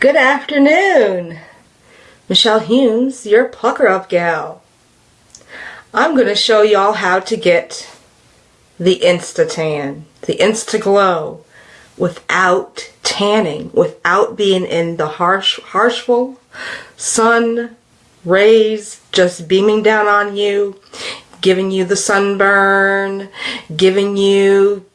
Good afternoon. Michelle Humes, your pucker up gal. I'm going to show y'all how to get the Insta-Tan, the Insta-Glow without tanning, without being in the harsh, harshful sun rays just beaming down on you, giving you the sunburn, giving you,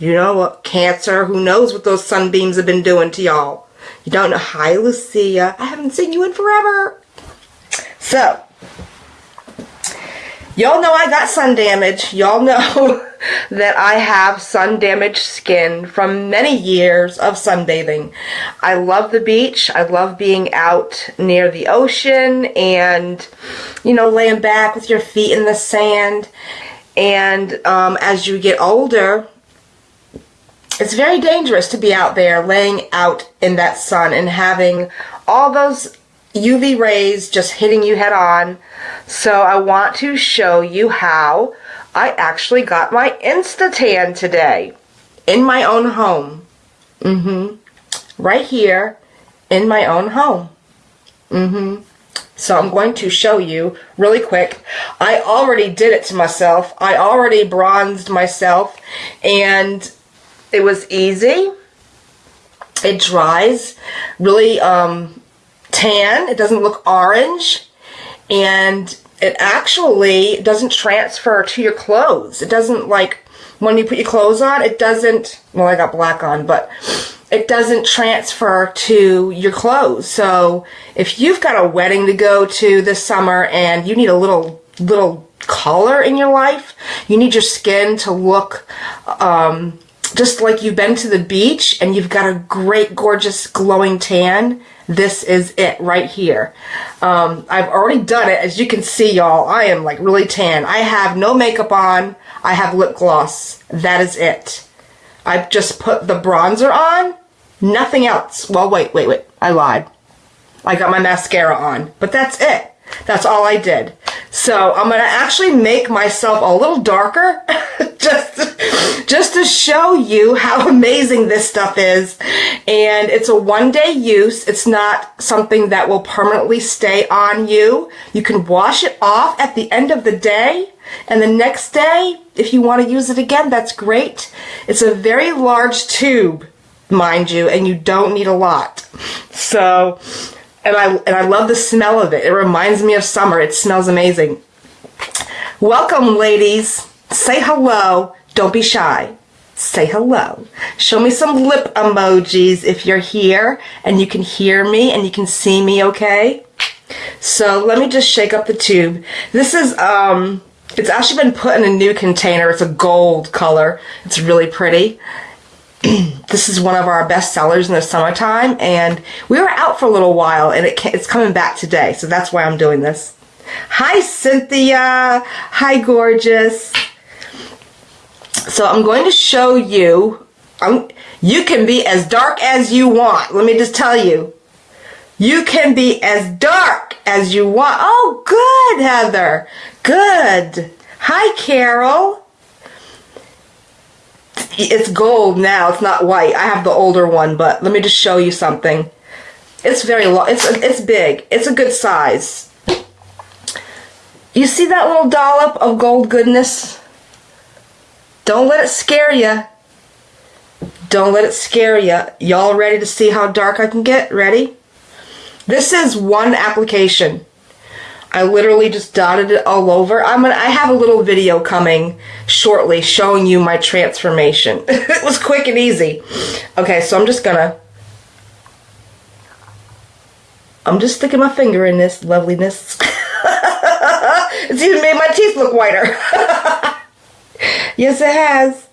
you know what, cancer. Who knows what those sunbeams have been doing to y'all. Know. Hi, Lucia. I haven't seen you in forever. So, y'all know I got sun damage. Y'all know that I have sun damaged skin from many years of sunbathing. I love the beach. I love being out near the ocean and, you know, laying back with your feet in the sand. And um, as you get older, it's very dangerous to be out there laying out in that sun and having all those UV rays just hitting you head on. So I want to show you how I actually got my Insta-Tan today in my own home. Mm-hmm. Right here in my own home. Mm-hmm. So I'm going to show you really quick. I already did it to myself. I already bronzed myself and it was easy. It dries really um, tan. It doesn't look orange. And it actually doesn't transfer to your clothes. It doesn't like when you put your clothes on, it doesn't, well, I got black on, but it doesn't transfer to your clothes. So if you've got a wedding to go to this summer and you need a little, little color in your life, you need your skin to look, um, just like you've been to the beach and you've got a great, gorgeous, glowing tan, this is it right here. Um, I've already done it. As you can see, y'all, I am like really tan. I have no makeup on. I have lip gloss. That is it. I've just put the bronzer on. Nothing else. Well, wait, wait, wait. I lied. I got my mascara on. But that's it. That's all I did. So I'm going to actually make myself a little darker just, just to show you how amazing this stuff is. And it's a one day use. It's not something that will permanently stay on you. You can wash it off at the end of the day. And the next day, if you want to use it again, that's great. It's a very large tube, mind you, and you don't need a lot. So and I and I love the smell of it. It reminds me of summer. It smells amazing. Welcome, ladies. Say hello. Don't be shy. Say hello. Show me some lip emojis if you're here and you can hear me and you can see me okay. So let me just shake up the tube. This is um it's actually been put in a new container. It's a gold color. It's really pretty. this is one of our best sellers in the summertime and we were out for a little while and it, it's coming back today so that's why I'm doing this. Hi Cynthia. Hi gorgeous. So I'm going to show you I'm, you can be as dark as you want. Let me just tell you. You can be as dark as you want. Oh good Heather. Good. Hi Carol it's gold now. It's not white. I have the older one, but let me just show you something. It's very long. It's it's big. It's a good size. You see that little dollop of gold goodness? Don't let it scare you. Don't let it scare you. Y'all ready to see how dark I can get? Ready? This is one application. I literally just dotted it all over. I'm gonna, I have a little video coming shortly showing you my transformation. it was quick and easy. Okay, so I'm just gonna, I'm just sticking my finger in this loveliness. it's even made my teeth look whiter. yes, it has.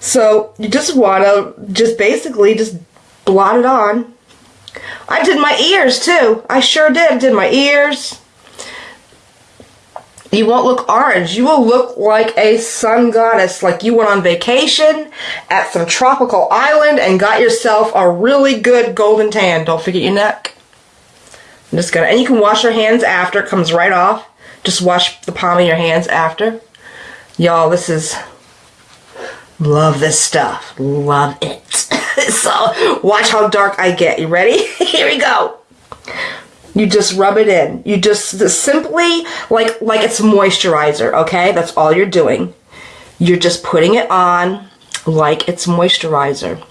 So you just wanna, just basically just blot it on. I did my ears too. I sure did. I did my ears you won't look orange. You will look like a sun goddess, like you went on vacation at some tropical island and got yourself a really good golden tan. Don't forget your neck. I'm just gonna, and you can wash your hands after, it comes right off. Just wash the palm of your hands after. Y'all, this is, love this stuff. Love it. so watch how dark I get. You ready? Here we go. You just rub it in. You just, just simply like like it's moisturizer, okay? That's all you're doing. You're just putting it on like it's moisturizer.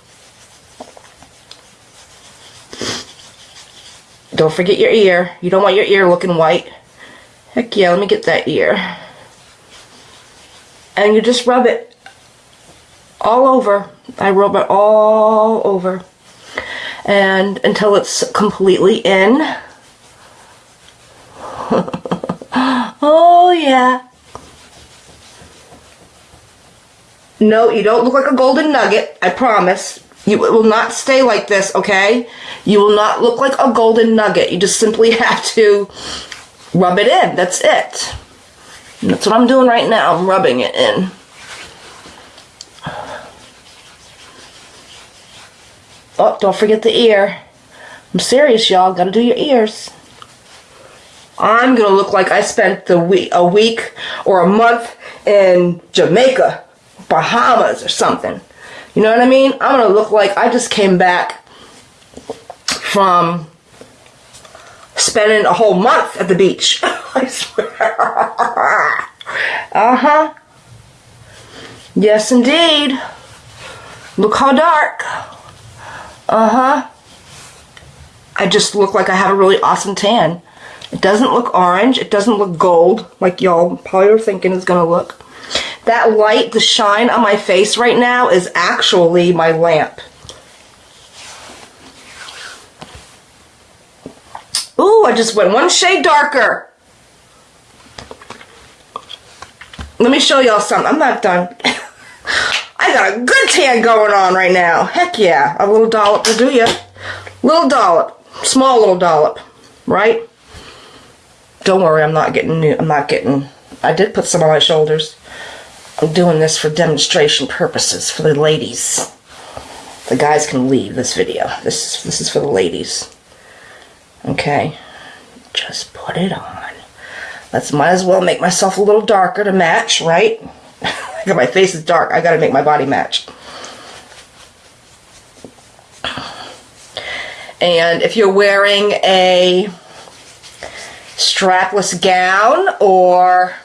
Don't forget your ear. You don't want your ear looking white. Heck yeah, let me get that ear. And you just rub it all over. I rub it all over. And until it's completely in. oh yeah. No, you don't look like a golden nugget. I promise. You will not stay like this, okay? You will not look like a golden nugget. You just simply have to rub it in. That's it. And that's what I'm doing right now. I'm rubbing it in. Oh, don't forget the ear. I'm serious, y'all. Gotta do your ears. I'm gonna look like I spent the week, a week or a month in Jamaica, Bahamas, or something. You know what I mean? I'm gonna look like I just came back from spending a whole month at the beach. I swear. uh-huh. Yes, indeed. Look how dark. Uh-huh. I just look like I have a really awesome tan. It doesn't look orange. It doesn't look gold like y'all probably are thinking it's going to look. That light, the shine on my face right now is actually my lamp. Ooh, I just went one shade darker. Let me show y'all something. I'm not done. I got a good tan going on right now. Heck yeah. A little dollop will do ya. Little dollop. Small little dollop. Right? Don't worry, I'm not getting new. I'm not getting... I did put some on my shoulders. I'm doing this for demonstration purposes for the ladies. The guys can leave this video. This is, this is for the ladies. Okay? Just put it on. Let's might as well make myself a little darker to match, right? my face is dark. I gotta make my body match. And if you're wearing a strapless gown or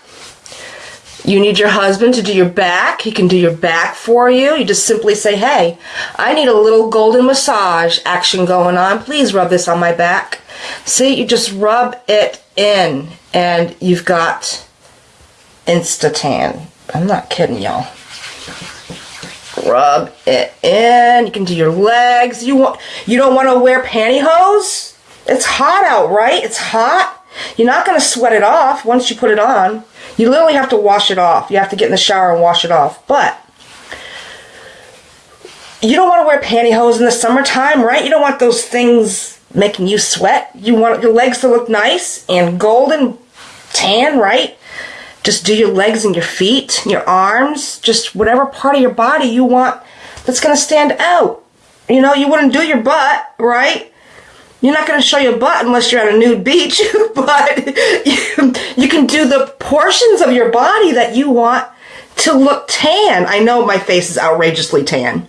you need your husband to do your back, he can do your back for you. You just simply say, hey, I need a little golden massage action going on. Please rub this on my back. See, you just rub it in and you've got Insta-tan. I'm not kidding y'all. Rub it in. You can do your legs. You want you don't want to wear pantyhose? It's hot out, right? It's hot. You're not going to sweat it off once you put it on. You literally have to wash it off. You have to get in the shower and wash it off. But you don't want to wear pantyhose in the summertime, right? You don't want those things making you sweat. You want your legs to look nice and golden tan, right? Just do your legs and your feet, your arms, just whatever part of your body you want that's going to stand out. You know, you wouldn't do your butt, right? You're not going to show your butt unless you're at a nude beach, but you, you can do the portions of your body that you want to look tan. I know my face is outrageously tan.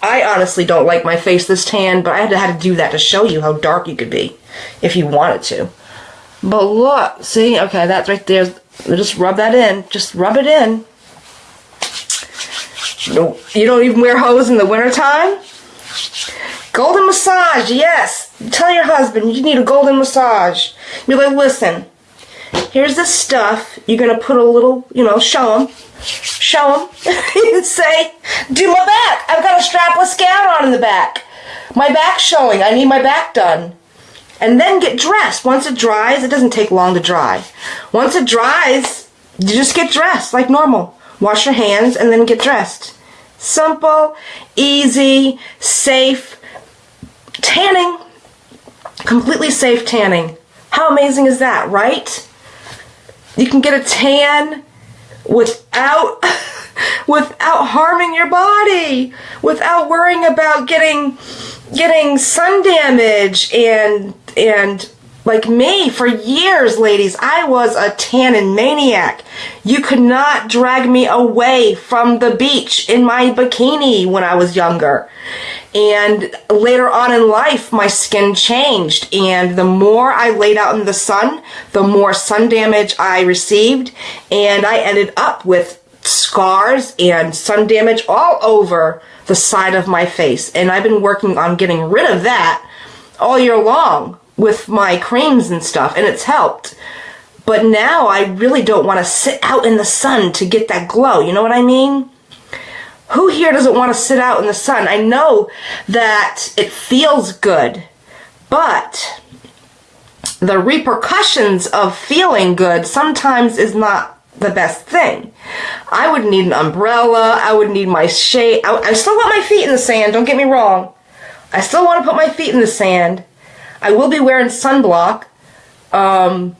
I honestly don't like my face this tan, but I had to, had to do that to show you how dark you could be if you wanted to. But look, see, okay, that's right there. Just rub that in. Just rub it in. You don't even wear hose in the wintertime? Golden massage, yes. Tell your husband you need a golden massage. You're like, listen, here's this stuff. You're going to put a little, you know, show him. Show him. and say, do my back. I've got a strapless gown on in the back. My back's showing. I need my back done and then get dressed. Once it dries, it doesn't take long to dry. Once it dries, you just get dressed like normal. Wash your hands and then get dressed. Simple, easy, safe tanning. Completely safe tanning. How amazing is that, right? You can get a tan without without harming your body, without worrying about getting getting sun damage and and like me for years ladies i was a tannin maniac you could not drag me away from the beach in my bikini when i was younger And later on in life, my skin changed. And the more I laid out in the sun, the more sun damage I received. And I ended up with scars and sun damage all over the side of my face. And I've been working on getting rid of that all year long with my creams and stuff. And it's helped. But now I really don't want to sit out in the sun to get that glow. You know what I mean? Who here doesn't want to sit out in the sun? I know that it feels good, but the repercussions of feeling good sometimes is not the best thing. I would need an umbrella. I would need my shade. I, I still want my feet in the sand. Don't get me wrong. I still want to put my feet in the sand. I will be wearing sunblock. Um,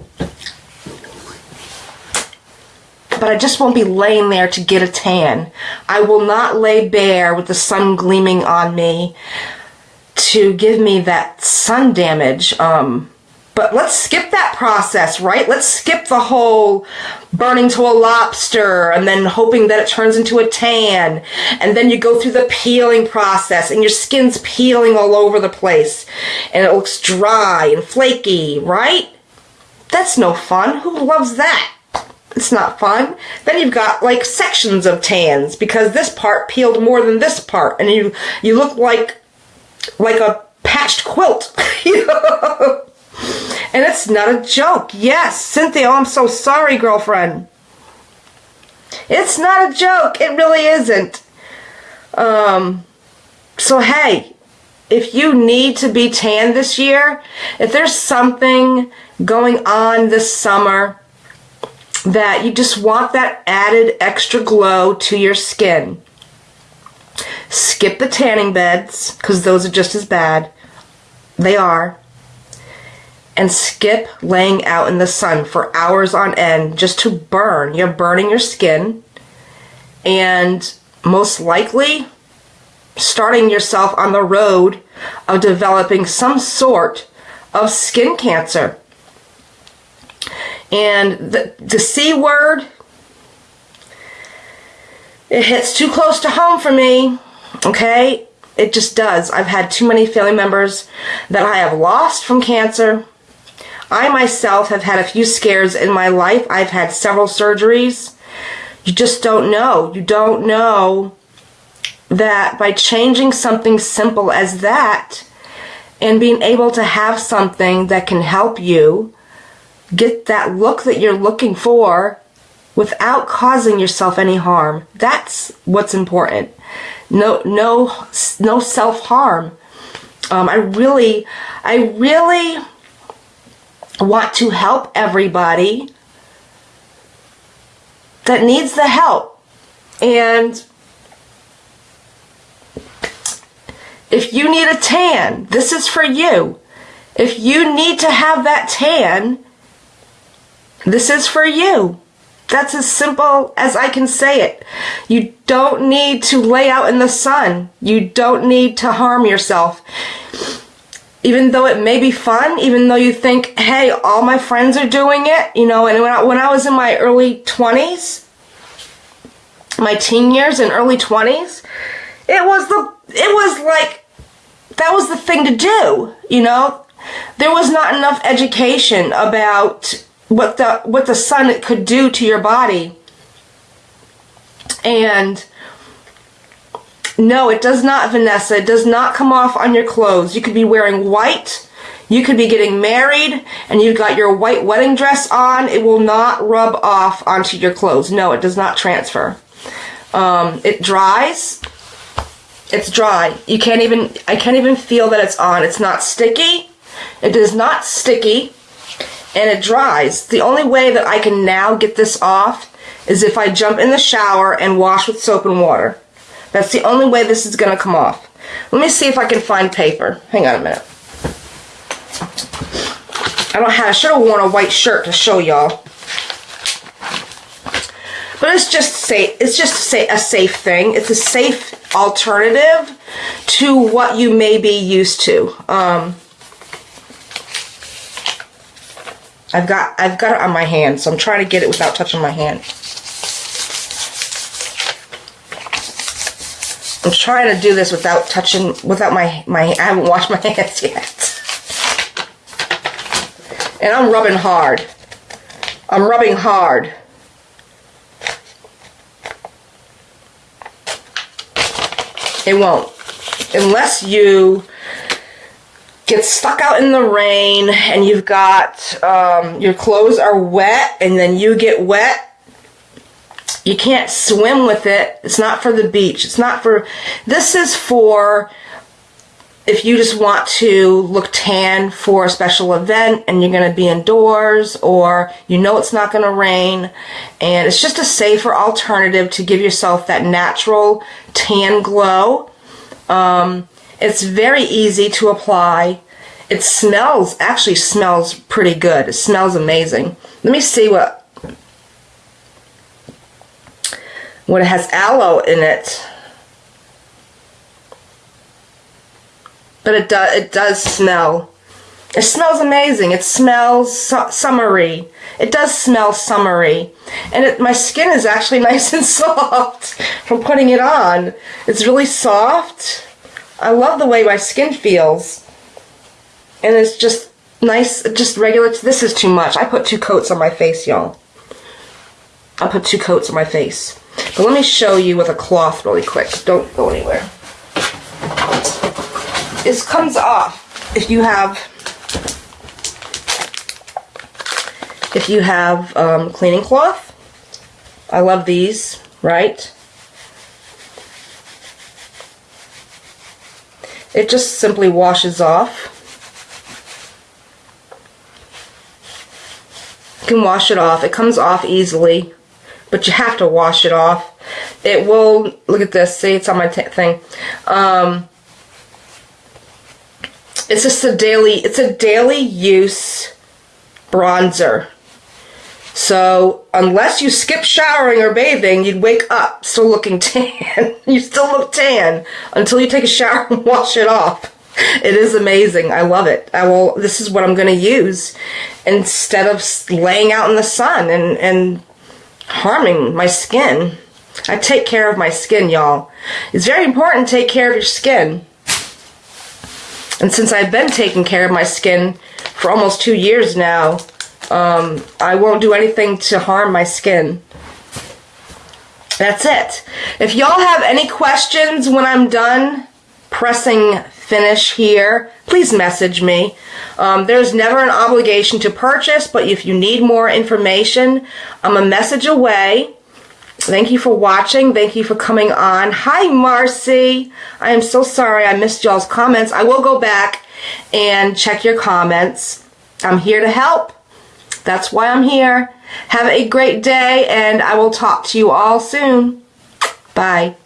but I just won't be laying there to get a tan. I will not lay bare with the sun gleaming on me to give me that sun damage. Um, but let's skip that process, right? Let's skip the whole burning to a lobster and then hoping that it turns into a tan. And then you go through the peeling process and your skin's peeling all over the place and it looks dry and flaky, right? That's no fun. Who loves that? It's not fun. Then you've got like sections of tans because this part peeled more than this part, and you you look like like a patched quilt. And it's not a joke. Yes, Cynthia, oh, I'm so sorry, girlfriend. It's not a joke. It really isn't. Um, so hey, if you need to be tan this year, if there's something going on this summer that you just want that added extra glow to your skin. Skip the tanning beds, because those are just as bad. They are. And skip laying out in the sun for hours on end just to burn. You're burning your skin. And most likely, starting yourself on the road of developing some sort of skin cancer. And the, the C word, it hits too close to home for me. Okay? It just does. I've had too many family members that I have lost from cancer. I myself have had a few scares in my life. I've had several surgeries. You just don't know. You don't know that by changing something simple as that and being able to have something that can help you get that look that you're looking for without causing yourself any harm. That's what's important. No, no, no self-harm. Um, I really, I really want to help everybody that needs the help. And if you need a tan, this is for you. If you need to have that tan, this is for you. That's as simple as I can say it. You don't need to lay out in the sun. You don't need to harm yourself. Even though it may be fun, even though you think, hey, all my friends are doing it, you know, and when I, when I was in my early 20s, my teen years and early 20s, it was the, it was like, that was the thing to do, you know? There was not enough education about what the what the sun could do to your body. And no, it does not, Vanessa. It does not come off on your clothes. You could be wearing white. You could be getting married and you've got your white wedding dress on. It will not rub off onto your clothes. No, it does not transfer. Um, it dries. It's dry. You can't even, I can't even feel that it's on. It's not sticky. It is not sticky and it dries. The only way that I can now get this off is if I jump in the shower and wash with soap and water. That's the only way this is going to come off. Let me see if I can find paper. Hang on a minute. I don't have, I should have worn a white shirt to show y'all. But it's just safe. It's just say a safe thing. It's a safe alternative to what you may be used to. Um, I've got I've got it on my hand, so I'm trying to get it without touching my hand. I'm trying to do this without touching, without my, my, I haven't washed my hands yet. And I'm rubbing hard. I'm rubbing hard. It won't. Unless you get stuck out in the rain and you've got, um, your clothes are wet and then you get wet you can't swim with it. It's not for the beach. It's not for, this is for if you just want to look tan for a special event and you're going to be indoors or you know it's not going to rain and it's just a safer alternative to give yourself that natural tan glow. Um, it's very easy to apply. It smells, actually smells pretty good. It smells amazing. Let me see what when it has aloe in it. But it does it does smell. It smells amazing. It smells su summery. It does smell summery. And it, my skin is actually nice and soft from putting it on. It's really soft. I love the way my skin feels. And it's just nice, just regular. This is too much. I put two coats on my face, y'all. I put two coats on my face. But let me show you with a cloth really quick. Don't go anywhere. This comes off if you have if you have um, cleaning cloth. I love these, right? It just simply washes off. You can wash it off. It comes off easily but you have to wash it off. It will, look at this, see it's on my thing. Um, it's just a daily, it's a daily use bronzer. So unless you skip showering or bathing, you'd wake up still looking tan. you still look tan until you take a shower and wash it off. It is amazing. I love it. I will, this is what I'm going to use instead of laying out in the sun and, and harming my skin. I take care of my skin, y'all. It's very important to take care of your skin. And since I've been taking care of my skin for almost two years now, um, I won't do anything to harm my skin. That's it. If y'all have any questions when I'm done pressing finish here, please message me. Um, there's never an obligation to purchase, but if you need more information, I'm a message away. Thank you for watching. Thank you for coming on. Hi, Marcy. I am so sorry I missed y'all's comments. I will go back and check your comments. I'm here to help. That's why I'm here. Have a great day, and I will talk to you all soon. Bye.